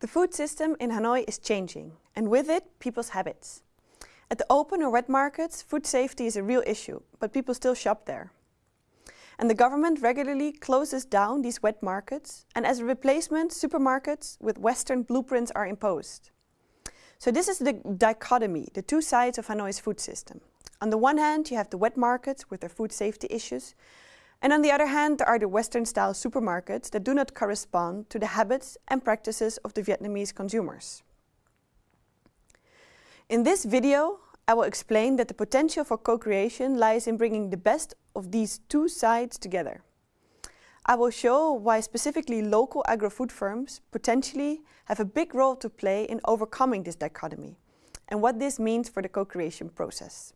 The food system in Hanoi is changing, and with it, people's habits. At the open or wet markets, food safety is a real issue, but people still shop there. And the government regularly closes down these wet markets, and as a replacement, supermarkets with Western blueprints are imposed. So this is the dichotomy, the two sides of Hanoi's food system. On the one hand, you have the wet markets with their food safety issues, and on the other hand, there are the Western-style supermarkets that do not correspond to the habits and practices of the Vietnamese consumers. In this video, I will explain that the potential for co-creation lies in bringing the best of these two sides together. I will show why specifically local agro-food firms potentially have a big role to play in overcoming this dichotomy and what this means for the co-creation process.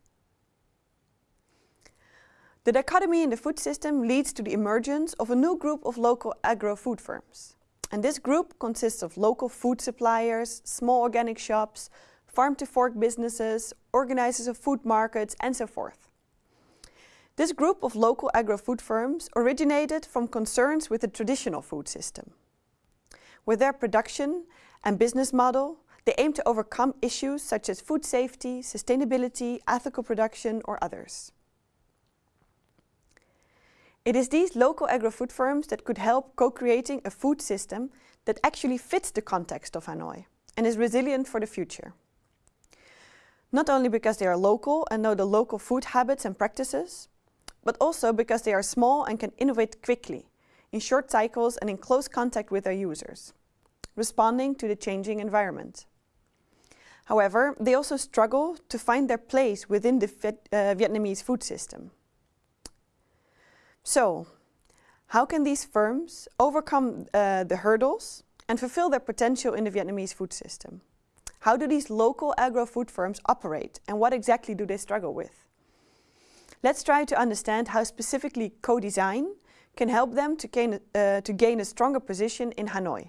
The dichotomy in the food system leads to the emergence of a new group of local agro-food firms. And this group consists of local food suppliers, small organic shops, farm-to-fork businesses, organizers of food markets and so forth. This group of local agro-food firms originated from concerns with the traditional food system. With their production and business model, they aim to overcome issues such as food safety, sustainability, ethical production or others. It is these local agro-food firms that could help co-creating a food system that actually fits the context of Hanoi and is resilient for the future. Not only because they are local and know the local food habits and practices, but also because they are small and can innovate quickly, in short cycles and in close contact with their users, responding to the changing environment. However, they also struggle to find their place within the uh, Vietnamese food system. So, how can these firms overcome uh, the hurdles and fulfill their potential in the Vietnamese food system? How do these local agro-food firms operate and what exactly do they struggle with? Let's try to understand how specifically co-design can help them to gain, uh, to gain a stronger position in Hanoi.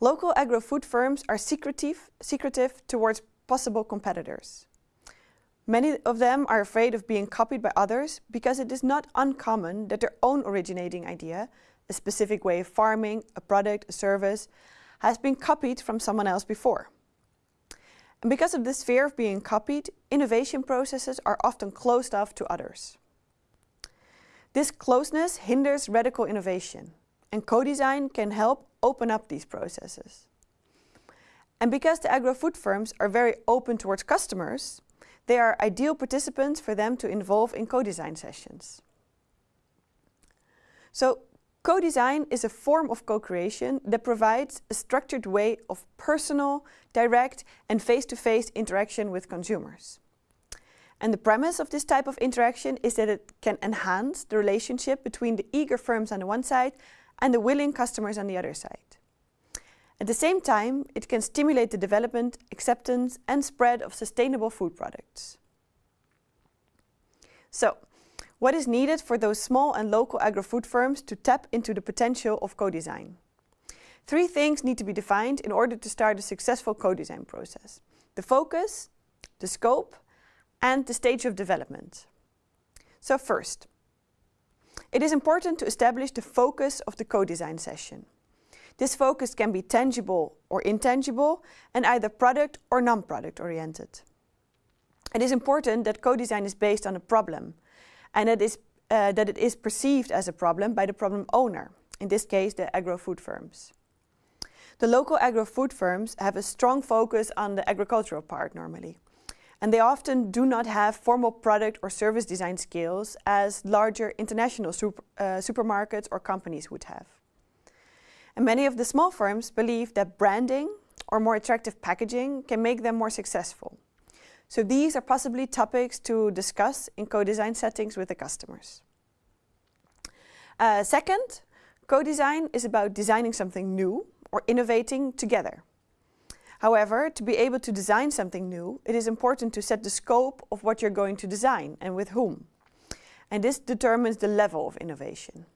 Local agro-food firms are secretive, secretive towards possible competitors. Many of them are afraid of being copied by others because it is not uncommon that their own originating idea, a specific way of farming, a product, a service, has been copied from someone else before. And because of this fear of being copied, innovation processes are often closed off to others. This closeness hinders radical innovation, and co-design can help open up these processes. And because the agro-food firms are very open towards customers, they are ideal participants for them to involve in co-design sessions. So co-design is a form of co-creation that provides a structured way of personal, direct and face-to-face -face interaction with consumers. And the premise of this type of interaction is that it can enhance the relationship between the eager firms on the one side and the willing customers on the other side. At the same time, it can stimulate the development, acceptance and spread of sustainable food products. So, what is needed for those small and local agro-food firms to tap into the potential of co-design? Three things need to be defined in order to start a successful co-design process. The focus, the scope and the stage of development. So first, it is important to establish the focus of the co-design session. This focus can be tangible or intangible and either product or non-product oriented. It is important that co-design is based on a problem and it is, uh, that it is perceived as a problem by the problem owner, in this case the agro-food firms. The local agro-food firms have a strong focus on the agricultural part normally. And they often do not have formal product or service design skills as larger international super, uh, supermarkets or companies would have. And many of the small firms believe that branding or more attractive packaging can make them more successful. So these are possibly topics to discuss in co-design settings with the customers. Uh, second, co-design is about designing something new or innovating together. However, to be able to design something new, it is important to set the scope of what you're going to design and with whom. And this determines the level of innovation.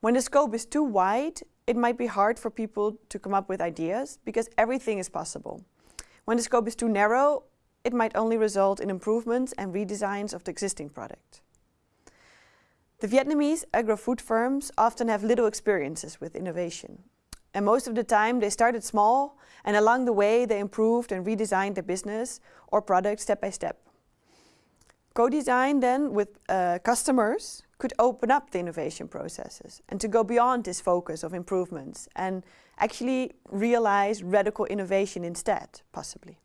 When the scope is too wide, it might be hard for people to come up with ideas because everything is possible. When the scope is too narrow, it might only result in improvements and redesigns of the existing product. The Vietnamese agro-food firms often have little experiences with innovation. And most of the time they started small and along the way they improved and redesigned their business or product step by step. Co-design then with uh, customers could open up the innovation processes and to go beyond this focus of improvements and actually realize radical innovation instead, possibly.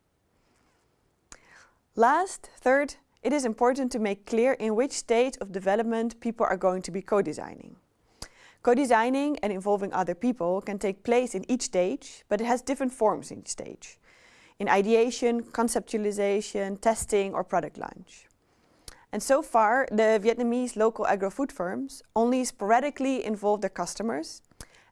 Last, third, it is important to make clear in which stage of development people are going to be co-designing. Co-designing and involving other people can take place in each stage, but it has different forms in each stage. In ideation, conceptualization, testing or product launch. And so far, the Vietnamese local agro-food firms only sporadically involve their customers,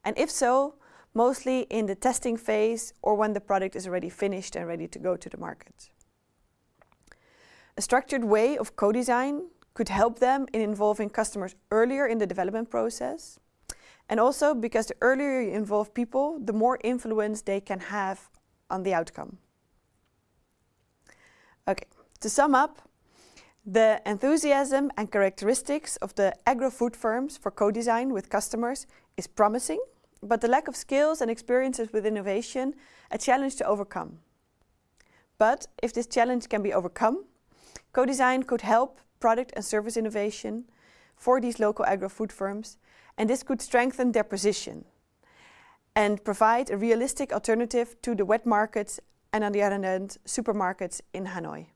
and if so, mostly in the testing phase or when the product is already finished and ready to go to the market. A structured way of co-design could help them in involving customers earlier in the development process. And also because the earlier you involve people, the more influence they can have on the outcome. Okay, to sum up, the enthusiasm and characteristics of the agro-food firms for co-design with customers is promising, but the lack of skills and experiences with innovation a challenge to overcome. But if this challenge can be overcome, co-design could help product and service innovation for these local agro-food firms, and this could strengthen their position and provide a realistic alternative to the wet markets and on the other hand, supermarkets in Hanoi.